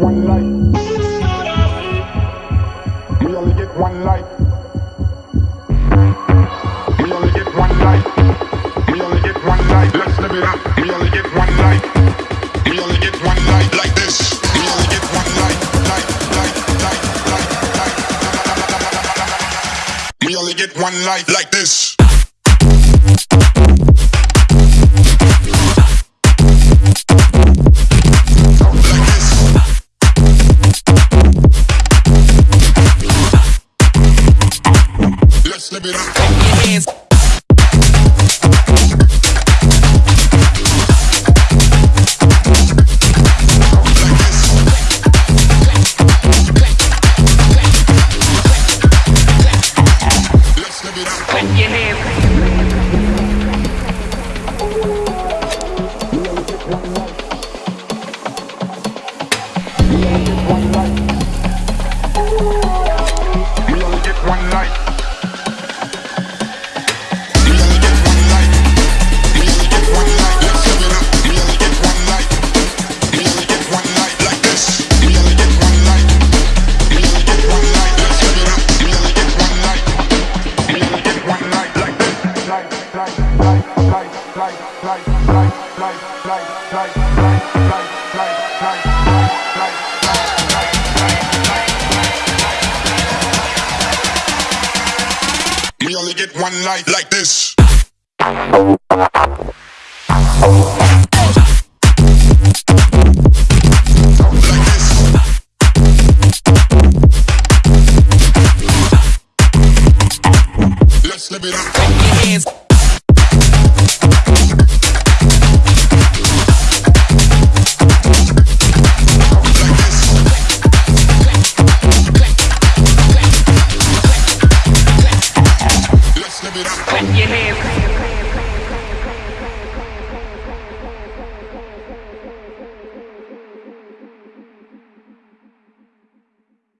one life. We only get one life. live it up. life. Your hands. Open your hands. We only get one night like this. Let's live it up. Pam.